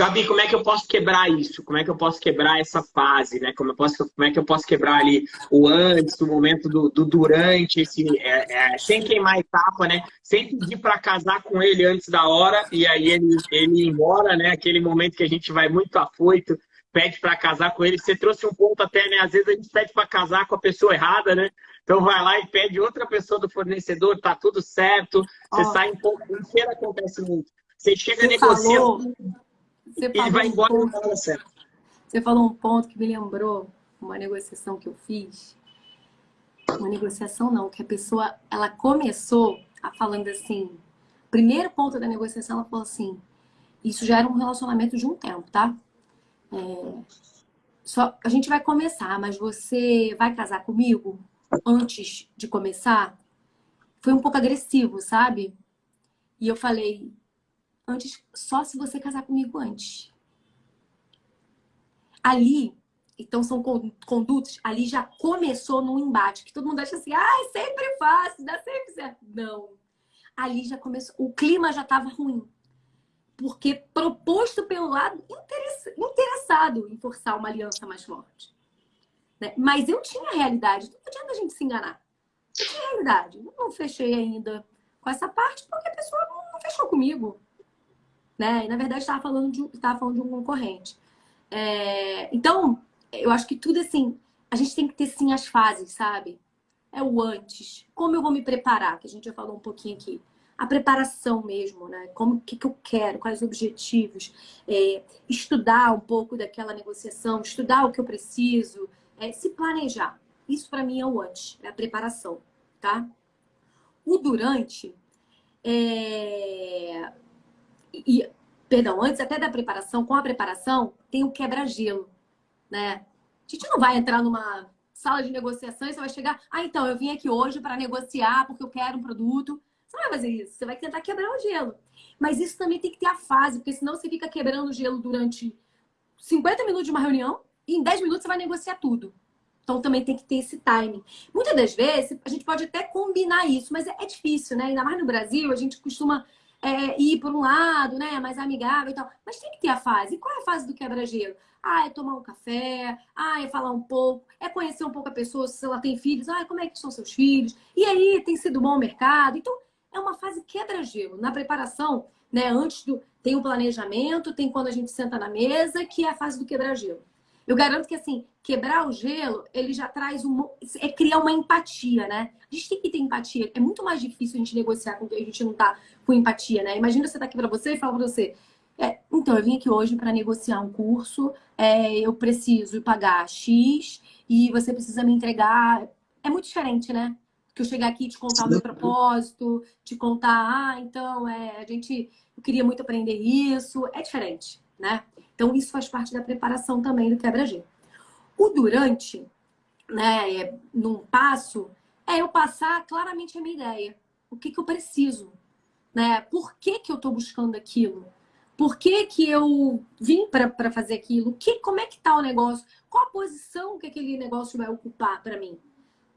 Gabi, como é que eu posso quebrar isso? Como é que eu posso quebrar essa fase, né? Como, eu posso, como é que eu posso quebrar ali o antes, o momento do, do durante, esse, é, é, sem queimar etapa, né? Sem pedir para casar com ele antes da hora e aí ele, ele ir embora, né? Aquele momento que a gente vai muito afoito, pede para casar com ele. Você trouxe um ponto até, né? Às vezes a gente pede para casar com a pessoa errada, né? Então vai lá e pede outra pessoa do fornecedor, tá tudo certo. Você oh. sai um pouco, feira acontece muito. Você chega negociando você e vai embora um ponto, certo. Você falou um ponto que me lembrou uma negociação que eu fiz. Uma negociação não, que a pessoa, ela começou a falando assim, primeiro ponto da negociação, ela falou assim, isso já era um relacionamento de um tempo, tá? É, só, a gente vai começar, mas você vai casar comigo antes de começar? Foi um pouco agressivo, sabe? E eu falei, antes, só se você casar comigo antes. Ali, então são condutos, ali já começou num embate, que todo mundo acha assim, ah, é sempre fácil, dá sempre certo. Não. Ali já começou, o clima já estava ruim. Porque proposto pelo lado interessado em forçar uma aliança mais forte. Né? Mas eu tinha realidade, não adianta a gente se enganar. Eu tinha realidade. Não fechei ainda com essa parte porque a pessoa não fechou comigo né? E na verdade estava falando de, estava falando de um concorrente. É, então, eu acho que tudo assim, a gente tem que ter sim as fases, sabe? É o antes. Como eu vou me preparar, que a gente já falou um pouquinho aqui. A preparação mesmo, né? Como que, que eu quero, quais os objetivos, é, estudar um pouco daquela negociação, estudar o que eu preciso, é, se planejar. Isso para mim é o antes, é a preparação, tá? O durante é, e, perdão, antes até da preparação, com a preparação, tem o quebra-gelo, né? A gente não vai entrar numa sala de negociação e você vai chegar, ah, então, eu vim aqui hoje para negociar porque eu quero um produto. Você não vai fazer isso, você vai tentar quebrar o gelo. Mas isso também tem que ter a fase, porque senão você fica quebrando o gelo durante 50 minutos de uma reunião e em 10 minutos você vai negociar tudo. Então também tem que ter esse timing. Muitas das vezes a gente pode até combinar isso, mas é, é difícil, né? Ainda mais no Brasil, a gente costuma é, ir por um lado, né, mais amigável e tal. Mas tem que ter a fase. E qual é a fase do quebra-gelo? Ah, é tomar um café, ah, é falar um pouco, é conhecer um pouco a pessoa, se ela tem filhos, ah, como é que são seus filhos? E aí, tem sido bom o mercado? Então, é uma fase quebra-gelo. Na preparação, né, antes do... Tem o planejamento, tem quando a gente senta na mesa, que é a fase do quebra-gelo. Eu garanto que, assim, quebrar o gelo, ele já traz um... É criar uma empatia, né? A gente tem que ter empatia. É muito mais difícil a gente negociar com quem a gente não tá com empatia, né? Imagina você tá aqui para você e fala para você... É, então, eu vim aqui hoje para negociar um curso, é, eu preciso pagar X e você precisa me entregar... É muito diferente, né? Que eu chegar aqui e te contar o meu propósito, te contar, ah, então, é, a gente... Eu queria muito aprender isso. É diferente, né? Então, isso faz parte da preparação também do quebra-gelo. O durante, né, é, num passo, é eu passar claramente a minha ideia. O que, que eu preciso? Né? Por que, que eu estou buscando aquilo? Por que, que eu vim para fazer aquilo? Que, como é que está o negócio? Qual a posição que aquele negócio vai ocupar para mim?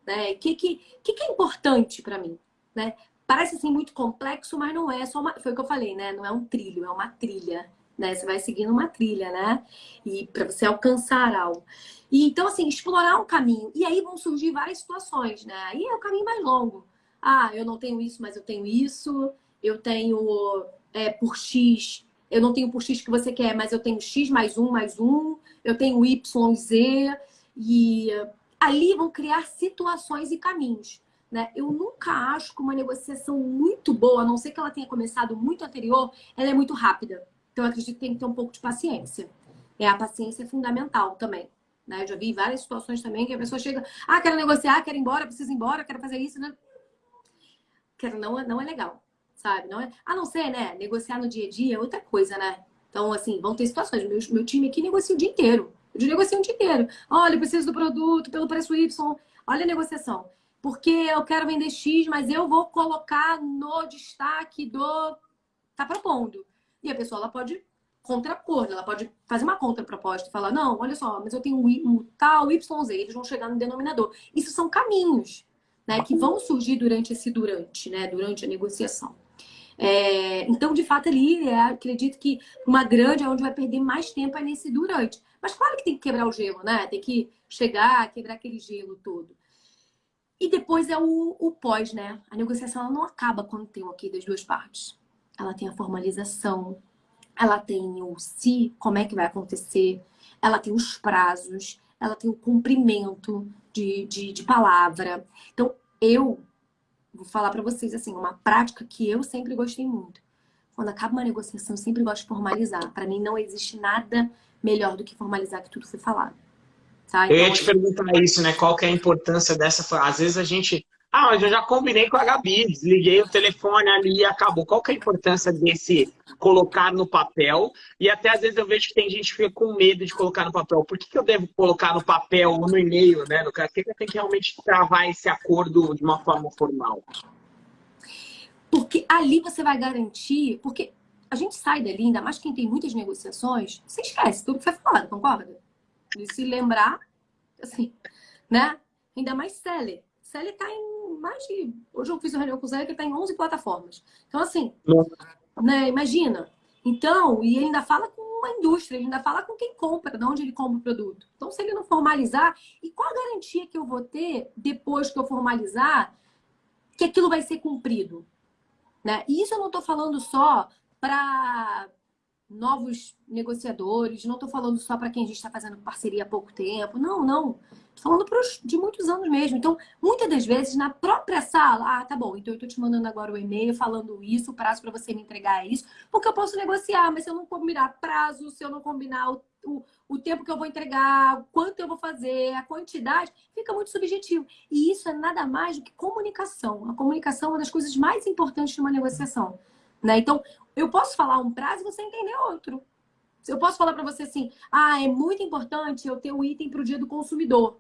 Né? O que, que, que, que é importante para mim? Né? Parece assim muito complexo, mas não é só uma... Foi o que eu falei, né? Não é um trilho, é uma trilha né? Você vai seguindo uma trilha, né? E para você alcançar algo. E, então, assim, explorar um caminho. E aí vão surgir várias situações, né? Aí é o caminho mais longo. Ah, eu não tenho isso, mas eu tenho isso. Eu tenho é, por X. Eu não tenho por X que você quer, mas eu tenho X mais um, mais um. Eu tenho Y, Z. E ali vão criar situações e caminhos. Né? Eu nunca acho que uma negociação muito boa, a não ser que ela tenha começado muito anterior, ela é muito rápida. Então, eu acredito que tem que ter um pouco de paciência. É, a paciência é fundamental também. Né? Eu já vi várias situações também que a pessoa chega, ah, quero negociar, quero ir embora, preciso ir embora, quero fazer isso. Né? Quero, não, é, não é legal, sabe? Não é... A não ser, né? Negociar no dia a dia é outra coisa, né? Então, assim, vão ter situações. Meu, meu time aqui negocia o dia inteiro. Eu negocio o dia inteiro. Olha, eu preciso do produto pelo preço Y. Olha a negociação. Porque eu quero vender X, mas eu vou colocar no destaque do... Tá propondo. E a pessoa ela pode contrapor, ela pode fazer uma contraproposta e falar, não, olha só, mas eu tenho um, tal YZ, eles vão chegar no denominador. Isso são caminhos né, que vão surgir durante esse durante, né, durante a negociação. É, então, de fato, ali, é, acredito que uma grande é onde vai perder mais tempo é nesse durante. Mas claro que tem que quebrar o gelo, né? Tem que chegar, quebrar aquele gelo todo. E depois é o, o pós, né? A negociação não acaba quando tem o ok das duas partes. Ela tem a formalização, ela tem o se, como é que vai acontecer, ela tem os prazos, ela tem o cumprimento de, de, de palavra. Então, eu vou falar para vocês assim, uma prática que eu sempre gostei muito. Quando acaba uma negociação, eu sempre gosto de formalizar. Para mim, não existe nada melhor do que formalizar que tudo foi falado. Tá? Então, eu ia te perguntar isso, né? Qual que é a importância dessa... Às vezes a gente ah, mas eu já combinei com a Gabi, desliguei o telefone ali e acabou. Qual que é a importância desse colocar no papel? E até às vezes eu vejo que tem gente que fica com medo de colocar no papel. Por que, que eu devo colocar no papel ou no e-mail, né? Por que, que eu tenho que realmente travar esse acordo de uma forma formal? Porque ali você vai garantir... Porque a gente sai dali, ainda mais quem tem muitas negociações, você esquece tudo que foi falado, concorda? De se lembrar, assim, né? Ainda mais seller. Seller tá em mais de. Hoje eu fiz uma reunião com o Zé que está em 11 plataformas. Então, assim, né, imagina. Então, e ele ainda fala com uma indústria, ele ainda fala com quem compra, de onde ele compra o produto. Então, se ele não formalizar, e qual a garantia que eu vou ter depois que eu formalizar que aquilo vai ser cumprido? Né? E isso eu não estou falando só para novos negociadores, não estou falando só para quem a gente está fazendo parceria há pouco tempo. Não, não. Estou falando pros, de muitos anos mesmo. Então, muitas das vezes, na própria sala, ah, tá bom, então eu estou te mandando agora o e-mail falando isso, o prazo para você me entregar é isso, porque eu posso negociar, mas se eu não combinar prazo, se eu não combinar o, o, o tempo que eu vou entregar, quanto eu vou fazer, a quantidade, fica muito subjetivo. E isso é nada mais do que comunicação. A comunicação é uma das coisas mais importantes de uma negociação. Né? Então, eu posso falar um prazo e você entender outro. Eu posso falar para você assim, ah, é muito importante eu ter o um item para o dia do consumidor.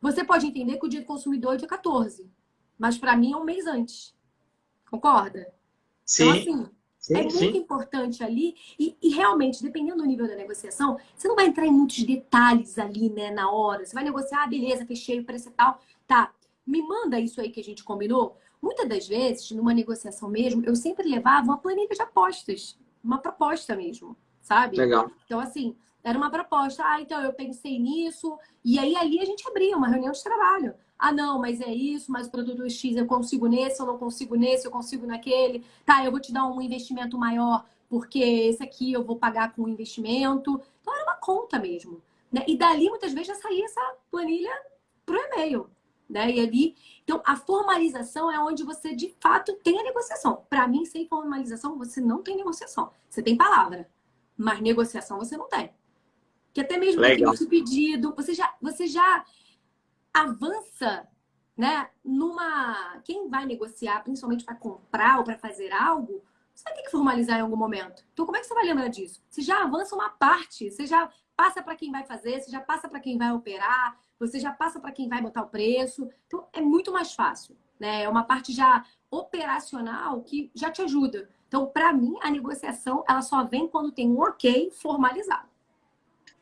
Você pode entender que o dia do consumidor é dia 14, mas para mim é um mês antes. Concorda? Sim. Então, assim, sim, é sim. muito importante ali. E, e, realmente, dependendo do nível da negociação, você não vai entrar em muitos detalhes ali, né, na hora. Você vai negociar, ah, beleza, fechei o preço e tal. Tá, me manda isso aí que a gente combinou. Muitas das vezes, numa negociação mesmo, eu sempre levava uma planilha de apostas. Uma proposta mesmo, sabe? Legal. Então, assim, era uma proposta. Ah, então eu pensei nisso. E aí ali a gente abria uma reunião de trabalho. Ah, não, mas é isso, mas o produto X eu consigo nesse, eu não consigo nesse, eu consigo naquele. Tá, eu vou te dar um investimento maior, porque esse aqui eu vou pagar com investimento. Então era uma conta mesmo. Né? E dali muitas vezes já saía essa planilha pro e-mail. Né? E ali, então a formalização é onde você de fato tem a negociação. Para mim, sem formalização, você não tem negociação. Você tem palavra, mas negociação você não tem. Que até mesmo tem pedido, você já, você já avança, né? Numa. Quem vai negociar, principalmente para comprar ou para fazer algo, você vai ter que formalizar em algum momento. Então, como é que você vai lembrar disso? Você já avança uma parte, você já passa para quem vai fazer, você já passa para quem vai operar, você já passa para quem vai botar o preço. Então, é muito mais fácil. Né? É uma parte já operacional que já te ajuda. Então, para mim, a negociação ela só vem quando tem um ok formalizado.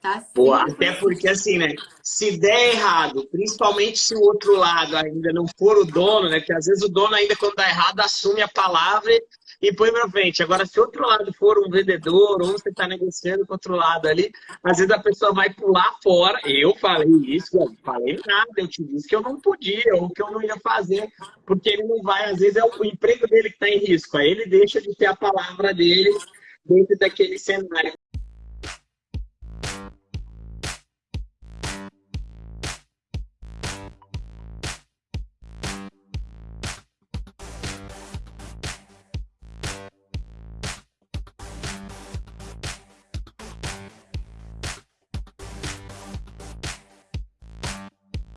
Tá Pô, até porque assim, né? Se der errado, principalmente se o outro lado ainda não for o dono, né? Porque às vezes o dono ainda, quando dá errado, assume a palavra e põe pra frente. Agora, se outro lado for um vendedor, ou você está negociando com outro lado ali, às vezes a pessoa vai pular fora. Eu falei isso, eu falei nada, eu te disse que eu não podia, ou que eu não ia fazer, porque ele não vai, às vezes é o emprego dele que está em risco. Aí ele deixa de ter a palavra dele dentro daquele cenário.